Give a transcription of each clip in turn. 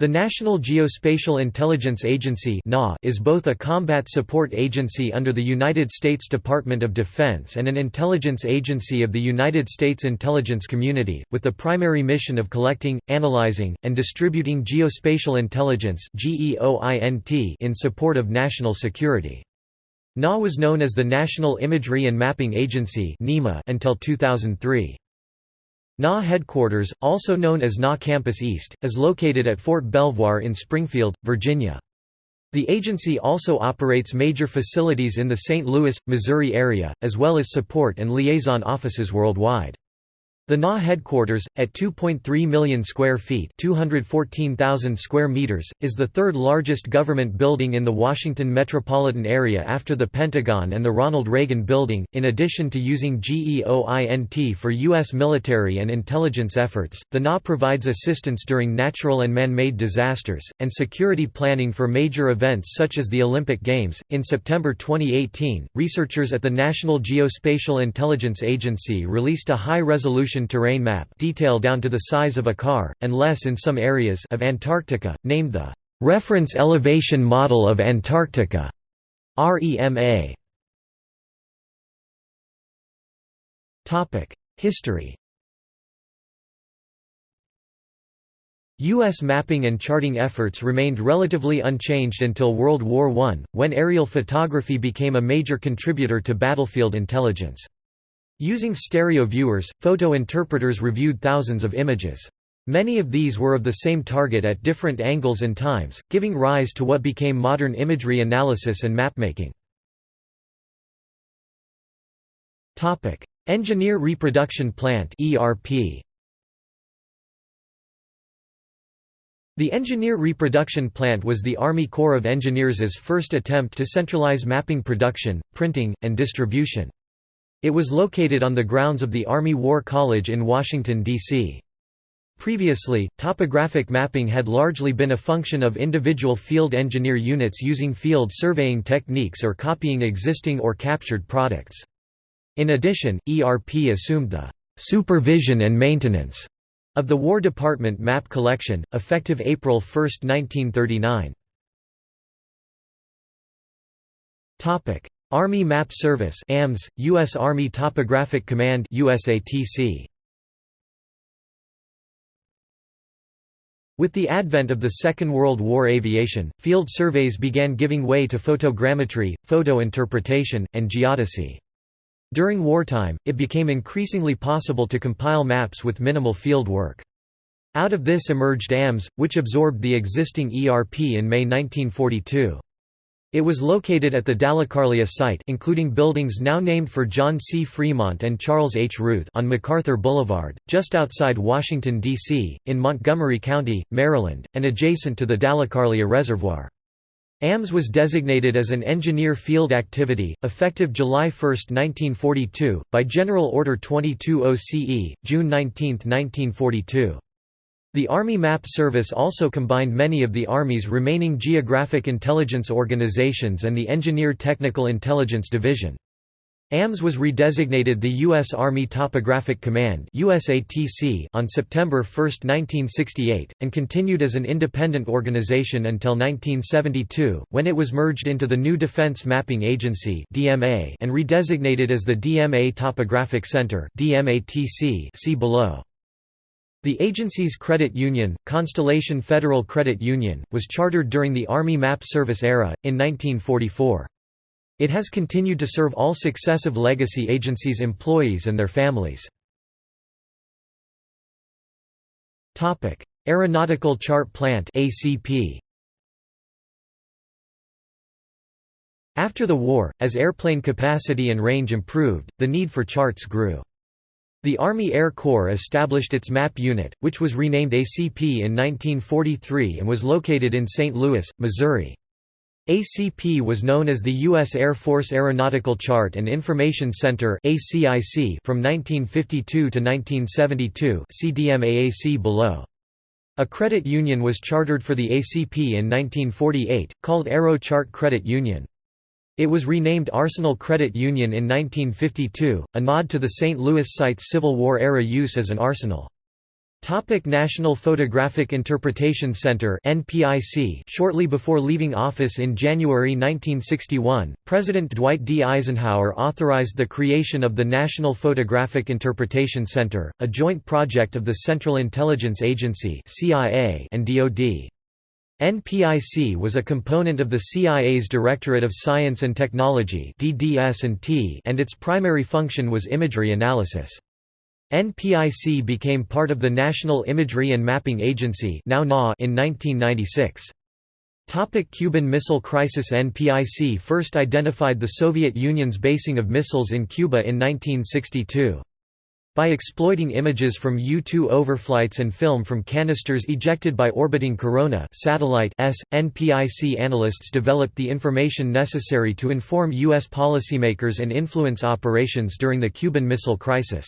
The National Geospatial Intelligence Agency is both a combat support agency under the United States Department of Defense and an intelligence agency of the United States intelligence community, with the primary mission of collecting, analyzing, and distributing geospatial intelligence in support of national security. NA was known as the National Imagery and Mapping Agency until 2003. NA headquarters, also known as NA Campus East, is located at Fort Belvoir in Springfield, Virginia. The agency also operates major facilities in the St. Louis, Missouri area, as well as support and liaison offices worldwide. The NA headquarters, at 2.3 million square feet 214,000 square meters, is the third largest government building in the Washington metropolitan area after the Pentagon and the Ronald Reagan Building. In addition to using GEOINT for U.S. military and intelligence efforts, the NA provides assistance during natural and man-made disasters, and security planning for major events such as the Olympic Games. In September 2018, researchers at the National Geospatial Intelligence Agency released a terrain map detail down to the size of a car, and less in some areas of Antarctica, named the Reference Elevation Model of Antarctica REMA. History U.S. mapping and charting efforts remained relatively unchanged until World War I, when aerial photography became a major contributor to battlefield intelligence. Using stereo viewers, photo interpreters reviewed thousands of images. Many of these were of the same target at different angles and times, giving rise to what became modern imagery analysis and mapmaking. Engineer Reproduction Plant. The Engineer Reproduction Plant was the Army Corps of Engineers' first attempt to centralize mapping production, printing, and distribution. It was located on the grounds of the Army War College in Washington, D.C. Previously, topographic mapping had largely been a function of individual field engineer units using field surveying techniques or copying existing or captured products. In addition, ERP assumed the supervision and maintenance of the War Department map collection, effective April 1, 1939. Army Map Service AMS, U.S. Army Topographic Command USATC. With the advent of the Second World War aviation, field surveys began giving way to photogrammetry, photo interpretation, and geodesy. During wartime, it became increasingly possible to compile maps with minimal field work. Out of this emerged AMS, which absorbed the existing ERP in May 1942. It was located at the Dalecarlia site including buildings now named for John C. Fremont and Charles H. Ruth on MacArthur Boulevard, just outside Washington, D.C., in Montgomery County, Maryland, and adjacent to the Dalecarlia Reservoir. AMS was designated as an engineer field activity, effective July 1, 1942, by General Order 22 OCE, June 19, 1942. The Army Map Service also combined many of the Army's remaining geographic intelligence organizations and the Engineer Technical Intelligence Division. AMS was redesignated the U.S. Army Topographic Command on September 1, 1968, and continued as an independent organization until 1972, when it was merged into the new Defense Mapping Agency and redesignated as the DMA Topographic Center see below. The agency's credit union, Constellation Federal Credit Union, was chartered during the Army Map Service era, in 1944. It has continued to serve all successive legacy agencies' employees and their families. Aeronautical Chart Plant ACP. After the war, as airplane capacity and range improved, the need for charts grew. The Army Air Corps established its MAP unit, which was renamed ACP in 1943 and was located in St. Louis, Missouri. ACP was known as the U.S. Air Force Aeronautical Chart and Information Center from 1952 to 1972 see DMAAC below. A credit union was chartered for the ACP in 1948, called Aero Chart Credit Union. It was renamed Arsenal Credit Union in 1952, a nod to the St. Louis site's Civil War-era use as an arsenal. Topic National Photographic Interpretation Center NPIC Shortly before leaving office in January 1961, President Dwight D. Eisenhower authorized the creation of the National Photographic Interpretation Center, a joint project of the Central Intelligence Agency and DoD. NPIC was a component of the CIA's Directorate of Science and Technology and its primary function was imagery analysis. NPIC became part of the National Imagery and Mapping Agency in 1996. Topic Cuban Missile Crisis NPIC first identified the Soviet Union's basing of missiles in Cuba in 1962. By exploiting images from U-2 overflights and film from canisters ejected by orbiting Corona satellite S, NPIC analysts developed the information necessary to inform U.S. policymakers and influence operations during the Cuban Missile Crisis.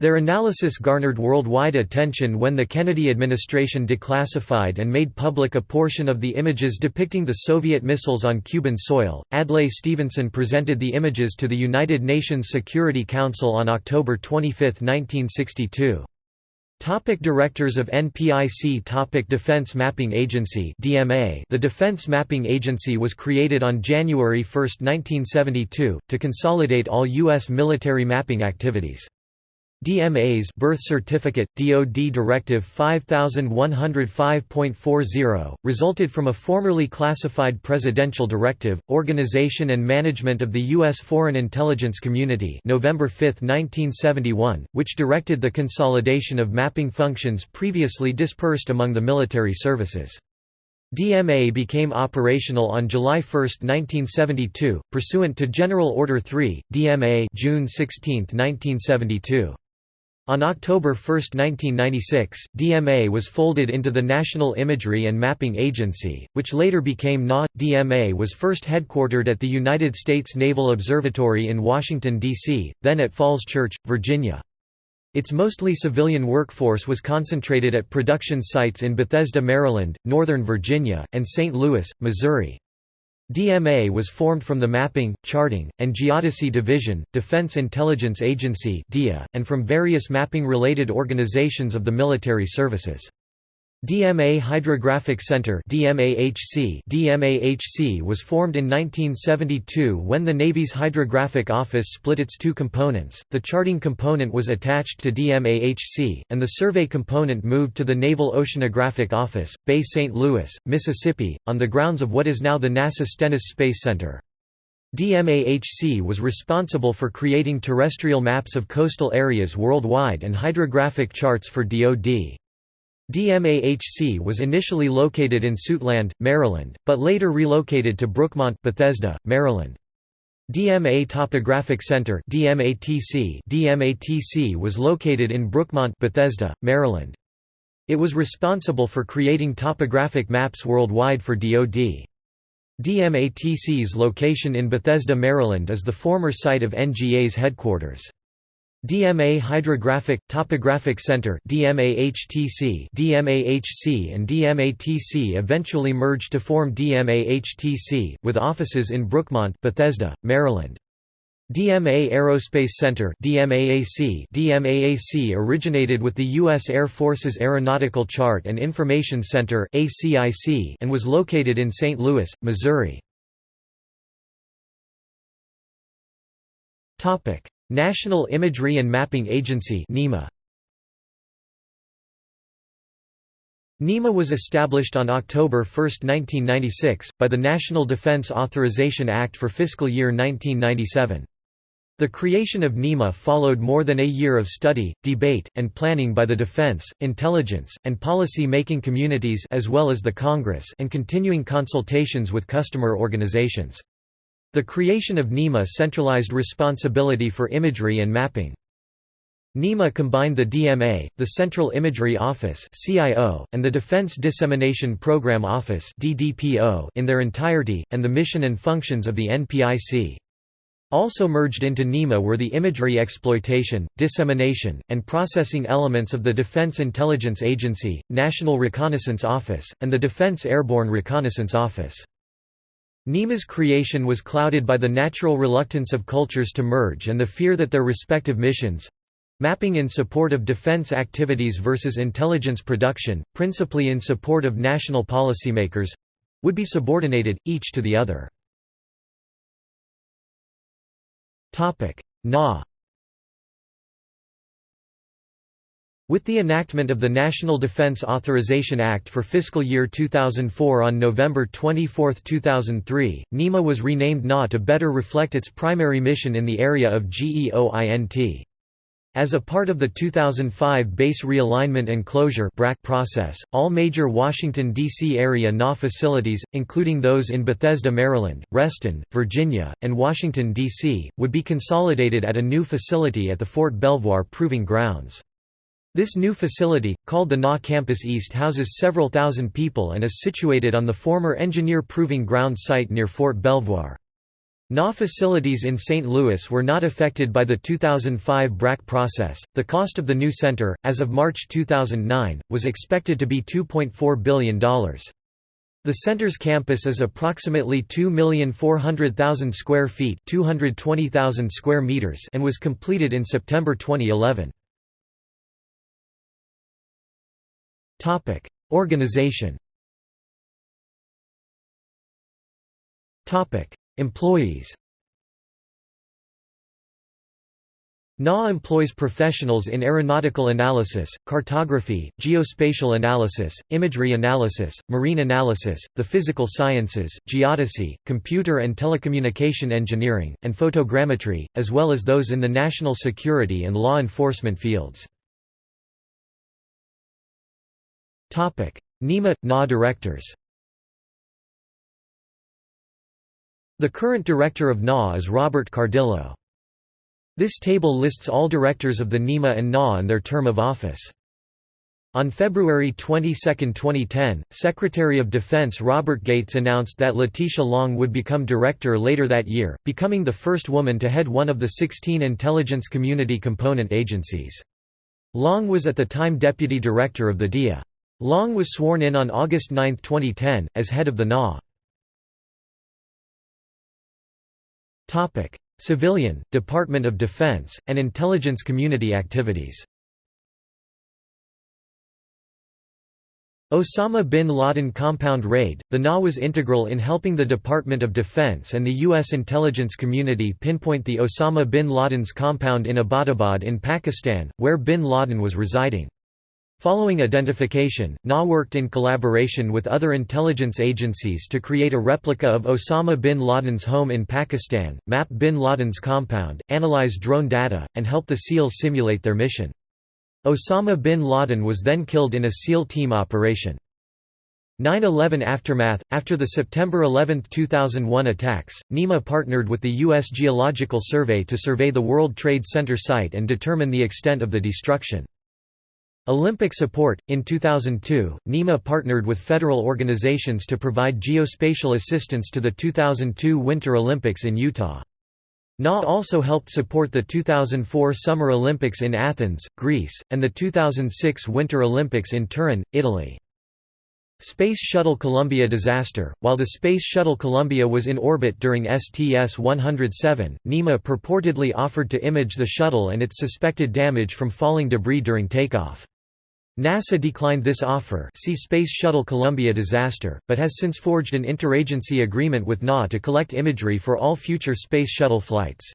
Their analysis garnered worldwide attention when the Kennedy administration declassified and made public a portion of the images depicting the Soviet missiles on Cuban soil. Adlai Stevenson presented the images to the United Nations Security Council on October 25, 1962. Topic Directors of NPIC Topic Defense Mapping Agency DMA The Defense Mapping Agency was created on January 1, 1972, to consolidate all U.S. military mapping activities. DMA's birth certificate, DoD Directive 5105.40, resulted from a formerly classified presidential directive, Organization and Management of the U.S. Foreign Intelligence Community November 5, 1971, which directed the consolidation of mapping functions previously dispersed among the military services. DMA became operational on July 1, 1972, pursuant to General Order 3, DMA June 16, 1972. On October 1, 1996, DMA was folded into the National Imagery and Mapping Agency, which later became NA. DMA was first headquartered at the United States Naval Observatory in Washington, D.C., then at Falls Church, Virginia. Its mostly civilian workforce was concentrated at production sites in Bethesda, Maryland, Northern Virginia, and St. Louis, Missouri. DMA was formed from the Mapping, Charting, and Geodesy Division, Defense Intelligence Agency and from various mapping-related organizations of the military services. DMA Hydrographic Center DMAHC DMAHC was formed in 1972 when the Navy's Hydrographic Office split its two components, the charting component was attached to DMAHC, and the survey component moved to the Naval Oceanographic Office, Bay St. Louis, Mississippi, on the grounds of what is now the NASA Stennis Space Center. DMAHC was responsible for creating terrestrial maps of coastal areas worldwide and hydrographic charts for DoD. DMAHC was initially located in Suitland, Maryland, but later relocated to Brookmont, Bethesda, Maryland. DMA Topographic Center DMATC DMATC was located in Brookmont, Bethesda, Maryland. It was responsible for creating topographic maps worldwide for DoD. DMATC's location in Bethesda, Maryland is the former site of NGA's headquarters. DMA Hydrographic Topographic Center DMAHTC DMAHC and DMATC eventually merged to form DMAHTC with offices in Brookmont, Bethesda, Maryland. DMA Aerospace Center DMAAC DMAAC originated with the U.S. Air Force's Aeronautical Chart and Information Center ACIC and was located in St. Louis, Missouri. Topic National Imagery and Mapping Agency NIMA. NIMA was established on October 1, 1996, by the National Defense Authorization Act for fiscal year 1997. The creation of NIMA followed more than a year of study, debate, and planning by the defense, intelligence, and policy-making communities as well as the Congress and continuing consultations with customer organizations. The creation of NIMA centralized responsibility for imagery and mapping. NIMA combined the DMA, the Central Imagery Office and the Defense Dissemination Program Office in their entirety, and the mission and functions of the NPIC. Also merged into NIMA were the imagery exploitation, dissemination, and processing elements of the Defense Intelligence Agency, National Reconnaissance Office, and the Defense Airborne Reconnaissance Office. NIMA's creation was clouded by the natural reluctance of cultures to merge and the fear that their respective missions Mapping in support of defense activities versus intelligence production, principally in support of national policymakers—would be subordinated, each to the other. NA With the enactment of the National Defense Authorization Act for fiscal year 2004 on November 24, 2003, NIMA was renamed NA to better reflect its primary mission in the area of GEOINT. As a part of the 2005 Base Realignment and Closure process, all major Washington, D.C. area NA facilities, including those in Bethesda, Maryland, Reston, Virginia, and Washington, D.C., would be consolidated at a new facility at the Fort Belvoir Proving Grounds. This new facility, called the NA Campus East houses several thousand people and is situated on the former Engineer Proving Ground site near Fort Belvoir. NA facilities in St. Louis were not affected by the 2005 BRAC process. The cost of the new center, as of March 2009, was expected to be $2.4 billion. The center's campus is approximately 2,400,000 square feet, 220,000 square meters, and was completed in September 2011. Topic: Organization. Topic: Employees. NA employs professionals in aeronautical analysis, cartography, geospatial analysis, imagery analysis, marine analysis, the physical sciences, geodesy, computer and telecommunication engineering, and photogrammetry, as well as those in the national security and law enforcement fields. NIMA – NA directors The current director of NA is Robert Cardillo. This table lists all directors of the NIMA and NA and their term of office. On February 22, 2010, Secretary of Defense Robert Gates announced that Letitia Long would become director later that year, becoming the first woman to head one of the 16 intelligence community component agencies. Long was at the time deputy director of the DIA. Long was sworn in on August 9, 2010, as head of the NA. Civilian, Department of Defense, and intelligence community activities Osama bin Laden compound raid, the NA was integral in helping the Department of Defense and the U.S. intelligence community pinpoint the Osama bin Laden's compound in Abbottabad in Pakistan, where bin Laden was residing. Following identification, NA worked in collaboration with other intelligence agencies to create a replica of Osama bin Laden's home in Pakistan, map bin Laden's compound, analyze drone data, and help the SEALs simulate their mission. Osama bin Laden was then killed in a SEAL team operation. 9-11 Aftermath After the September 11, 2001 attacks, NIMA partnered with the U.S. Geological Survey to survey the World Trade Center site and determine the extent of the destruction. Olympic support In 2002, NIMA partnered with federal organizations to provide geospatial assistance to the 2002 Winter Olympics in Utah. NA also helped support the 2004 Summer Olympics in Athens, Greece, and the 2006 Winter Olympics in Turin, Italy. Space Shuttle Columbia disaster While the Space Shuttle Columbia was in orbit during STS-107, NIMA purportedly offered to image the shuttle and its suspected damage from falling debris during takeoff. NASA declined this offer see Space Shuttle Columbia disaster, but has since forged an interagency agreement with NA to collect imagery for all future Space Shuttle flights.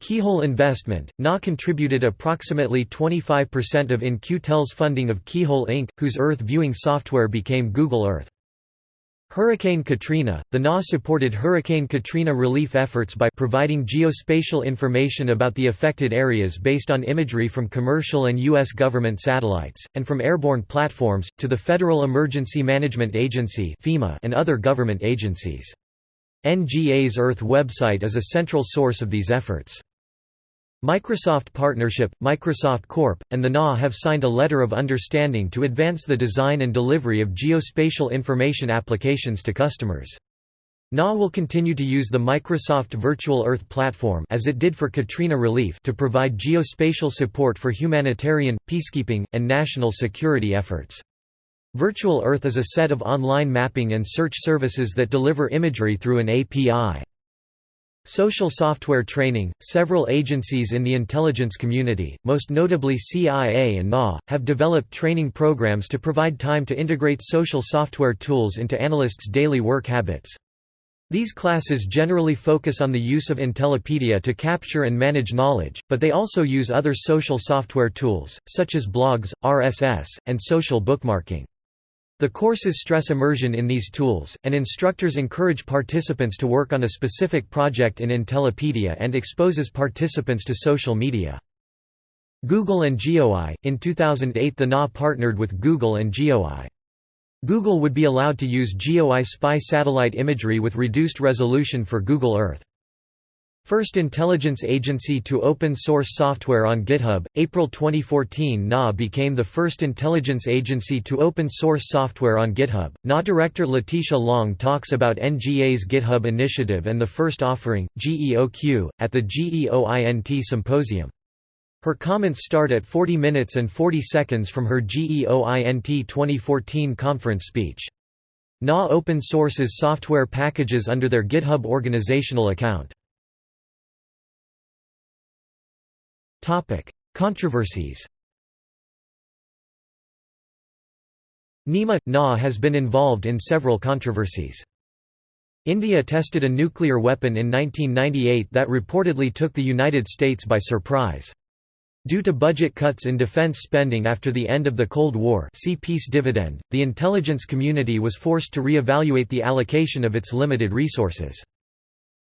Keyhole investment NA contributed approximately 25% of In-Q-Tel's funding of Keyhole Inc., whose Earth viewing software became Google Earth. Hurricane Katrina – The NA supported Hurricane Katrina relief efforts by providing geospatial information about the affected areas based on imagery from commercial and U.S. government satellites, and from airborne platforms, to the Federal Emergency Management Agency and other government agencies. NGA's Earth website is a central source of these efforts. Microsoft Partnership, Microsoft Corp., and the NA have signed a letter of understanding to advance the design and delivery of geospatial information applications to customers. NA will continue to use the Microsoft Virtual Earth platform as it did for Katrina relief to provide geospatial support for humanitarian, peacekeeping, and national security efforts. Virtual Earth is a set of online mapping and search services that deliver imagery through an API. Social software training Several agencies in the intelligence community, most notably CIA and NA, have developed training programs to provide time to integrate social software tools into analysts' daily work habits. These classes generally focus on the use of Intellipedia to capture and manage knowledge, but they also use other social software tools, such as blogs, RSS, and social bookmarking. The courses stress immersion in these tools, and instructors encourage participants to work on a specific project in Intellipedia and exposes participants to social media. Google and GeoEye In 2008 the NA partnered with Google and GeoEye. Google would be allowed to use GeoEye spy satellite imagery with reduced resolution for Google Earth. First intelligence agency to open source software on GitHub. April 2014 NA became the first intelligence agency to open source software on GitHub. NA director Letitia Long talks about NGA's GitHub initiative and the first offering, GEOQ, at the GEOINT symposium. Her comments start at 40 minutes and 40 seconds from her GEOINT 2014 conference speech. NA open sources software packages under their GitHub organizational account. Topic: Controversies. Nima NA has been involved in several controversies. India tested a nuclear weapon in 1998 that reportedly took the United States by surprise. Due to budget cuts in defense spending after the end of the Cold War see peace dividend, the intelligence community was forced to re-evaluate the allocation of its limited resources.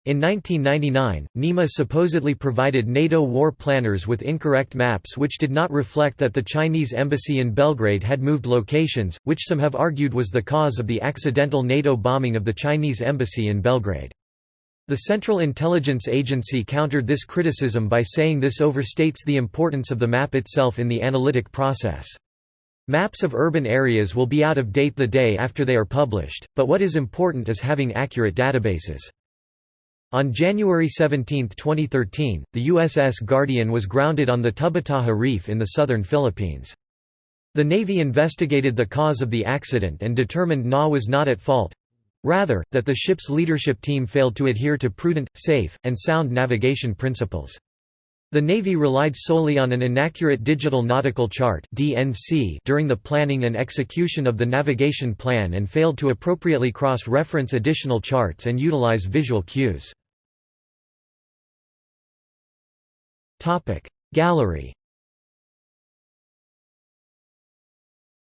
In 1999, NIMA supposedly provided NATO war planners with incorrect maps which did not reflect that the Chinese embassy in Belgrade had moved locations, which some have argued was the cause of the accidental NATO bombing of the Chinese embassy in Belgrade. The Central Intelligence Agency countered this criticism by saying this overstates the importance of the map itself in the analytic process. Maps of urban areas will be out of date the day after they are published, but what is important is having accurate databases. On January 17, 2013, the USS Guardian was grounded on the Tubataha Reef in the southern Philippines. The Navy investigated the cause of the accident and determined NA was not at fault—rather, that the ship's leadership team failed to adhere to prudent, safe, and sound navigation principles. The Navy relied solely on an inaccurate digital nautical chart during the planning and execution of the navigation plan and failed to appropriately cross-reference additional charts and utilize visual cues. Topic. Gallery.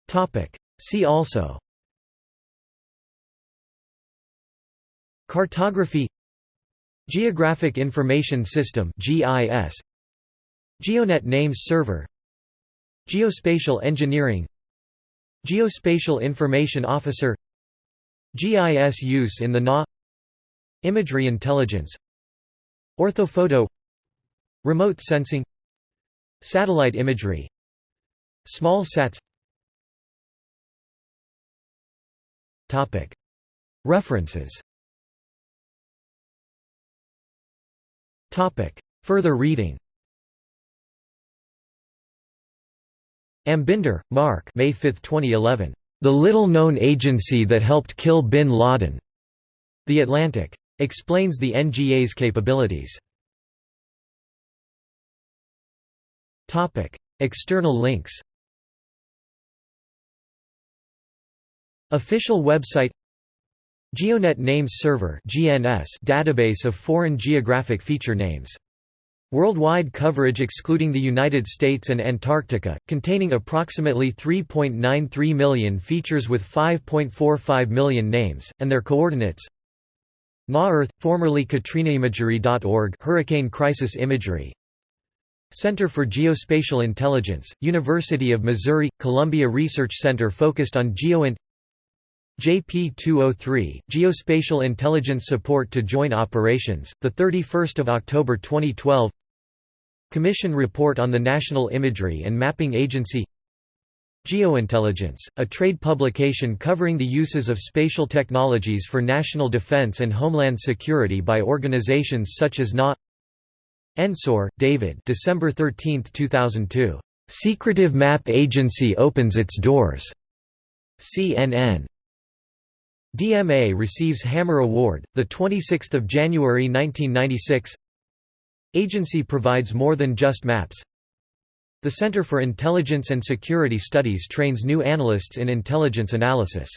Topic. See also. Cartography. Geographic Information System GIS GeoNet Names Server. Geospatial Engineering. Geospatial Information Officer. GIS use in the NA Imagery Intelligence. Orthophoto Remote sensing Satellite imagery Small sats References Further reading Ambinder, Mark May 5, 2011. The little-known agency that helped kill bin Laden. The Atlantic. Explains the NGA's capabilities. External links Official website GeoNet Names Server (GNS) database of foreign geographic feature names. Worldwide coverage excluding the United States and Antarctica, containing approximately 3.93 million features with 5.45 million names, and their coordinates NA-Earth, formerly KatrinaImagery.org Hurricane Crisis Imagery Center for Geospatial Intelligence, University of Missouri, Columbia Research Center focused on GeoInt JP203, Geospatial Intelligence Support to Joint Operations, 31 October 2012 Commission Report on the National Imagery and Mapping Agency Geointelligence, a trade publication covering the uses of spatial technologies for national defense and homeland security by organizations such as NA Ensor, David December 13, 2002. "'Secretive Map Agency Opens Its Doors' CNN DMA receives Hammer Award, 26 January 1996 Agency provides more than just maps. The Center for Intelligence and Security Studies trains new analysts in intelligence analysis